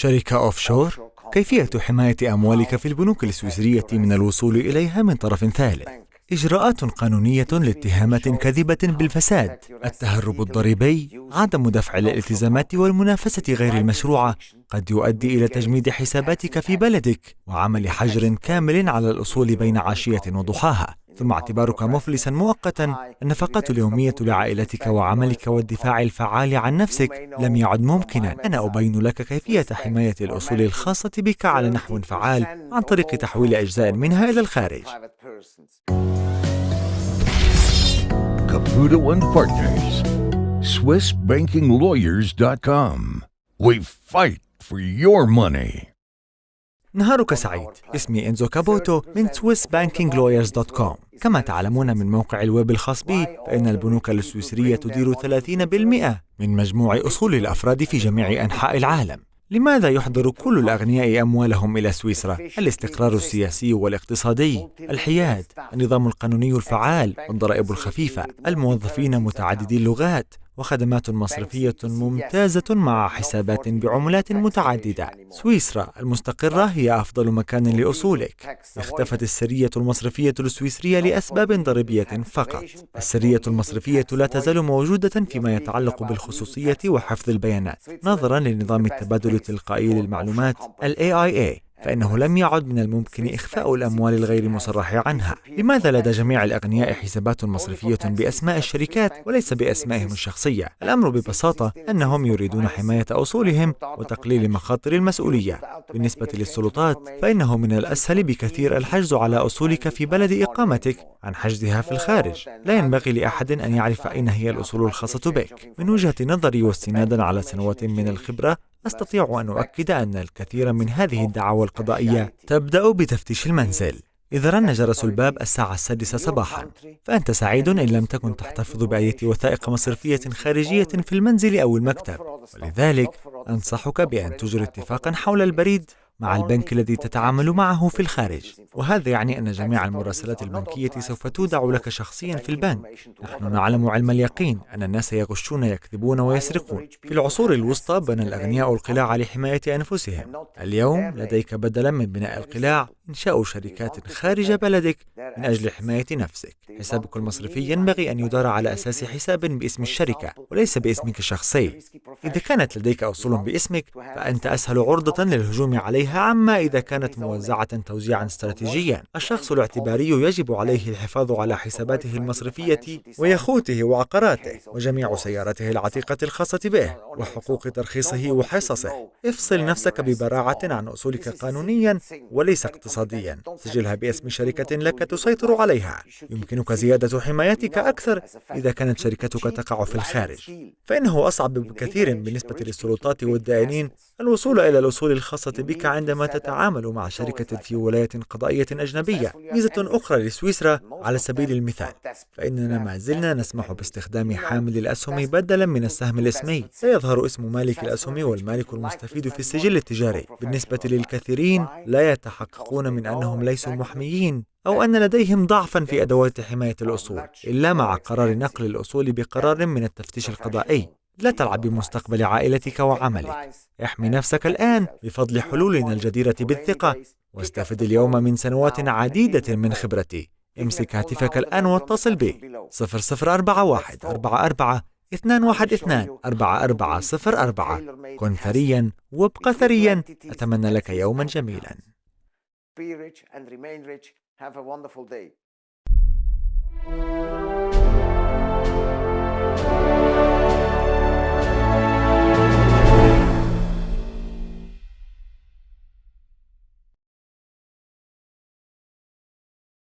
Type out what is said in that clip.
شركة أوفشور كيفية حماية أموالك في البنوك السويسرية من الوصول إليها من طرف ثالث. إجراءات قانونية لاتهامات كاذبة بالفساد التهرب الضريبي عدم دفع الالتزامات والمنافسة غير المشروعة قد يؤدي إلى تجميد حساباتك في بلدك وعمل حجر كامل على الأصول بين عشية وضحاها. ثم اعتبارك مفلسا مؤقتا النفقات اليومية لعائلتك وعملك والدفاع الفعال عن نفسك لم يعد ممكنا أنا أبين لك كيفية حماية الأصول الخاصة بك على نحو فعال عن طريق تحويل أجزاء منها إلى الخارج Caputo and Partners. SwissBankingLawyers.com. We fight for your money. نهارك سعيد. اسمي إنزو كابوتو من SwissBankingLawyers.com كما تعلمون من موقع الويب الخاص بي فإن البنوك السويسرية تدير 30% من مجموع أصول الأفراد في جميع أنحاء العالم. لماذا يحضر كل الأغنياء أموالهم إلى سويسرا؟ الاستقرار السياسي والاقتصادي، الحياد، النظام القانوني الفعال، الضرائب الخفيفة، الموظفين متعددي اللغات، وخدمات مصرفية ممتازة مع حسابات بعملات متعددة. سويسرا المستقرة هي أفضل مكان لأصولك. اختفت السرية المصرفية السويسرية لأسباب ضريبية فقط. السرية المصرفية لا تزال موجودة فيما يتعلق بالخصوصية وحفظ البيانات، نظرا لنظام التبادل التلقائي للمعلومات ال AIA فإنه لم يعد من الممكن إخفاء الأموال الغير مصرح عنها. لماذا لدى جميع الأغنياء حسابات مصرفية بأسماء الشركات وليس بأسمائهم الشخصية؟ الأمر ببساطة أنهم يريدون حماية أصولهم وتقليل مخاطر المسؤولية. بالنسبة للسلطات فإنه من الأسهل بكثير الحجز على أصولك في بلد إقامتك عن حجزها في الخارج. لا ينبغي لأحد أن يعرف أين هي الأصول الخاصة بك. من وجهة نظري واستنادا على سنوات من الخبرة أستطيع أن أؤكد أن الكثير من هذه الدعاوى القضائية تبدأ بتفتيش المنزل. إذا رن جرس الباب الساعة السادسة صباحا. فأنت سعيد إن لم تكن تحتفظ بأية وثائق مصرفية خارجية في المنزل أو المكتب. ولذلك أنصحك بأن تجري اتفاقا حول البريد. مع البنك الذي تتعامل معه في الخارج. وهذا يعني أن جميع المراسلات البنكية سوف تودع لك شخصيا في البنك. نحن نعلم علم اليقين أن الناس يغشون يكذبون ويسرقون في العصور الوسطى بنى الأغنياء القلاع لحماية أنفسهم. اليوم لديك بدلا من بناء القلاع. إنشاء شركات خارج بلدك من أجل حماية نفسك. حسابك المصرفي ينبغي أن يدار على أساس حساب باسم الشركة وليس باسمك الشخصي. إذا كانت لديك أصول باسمك فأنت أسهل عرضة للهجوم عليها عما إذا كانت موزعة توزيعا استراتيجيا. الشخص الاعتباري يجب عليه الحفاظ على حساباته المصرفية ويخوته وعقاراته وجميع سيارته العتيقة الخاصة به. وحقوق ترخيصه وحصصه. افصل نفسك ببراعة عن أصولك قانونيا وليس اقتصاديا. سجلها باسم شركة لك تسيطر عليها. يمكنك زيادة حمايتك أكثر إذا كانت شركتك تقع في الخارج. فإنه أصعب بكثير بالنسبة للسلطات والدائنين. الوصول إلى الأصول الخاصة بك عندما تتعامل مع شركة في ولاية قضائية أجنبية. ميزة أخرى لسويسرا على سبيل المثال. فإننا ما زلنا نسمح باستخدام حامل الأسهم بدلا من السهم الأسمي. سيظهر اسم مالك الأسهم والمالك المستفيد في السجل التجاري. بالنسبة للكثيرين لا يتحققون من أنهم ليسوا محميين أو أن لديهم ضعفا في أدوات حماية الأصول إلا مع قرار نقل الأصول بقرار من التفتيش القضائي. لا تلعب بمستقبل عائلتك وعملك. احمي نفسك الآن بفضل حلولنا الجديرة بالثقة واستفد اليوم من سنوات عديدة من خبرتي. امسك هاتفك الآن واتصل بي. 0041 44 212 4404 كن ثريا وابق ثريا. أتمنى لك يوما جميلا. be rich and remain rich. Have a wonderful day.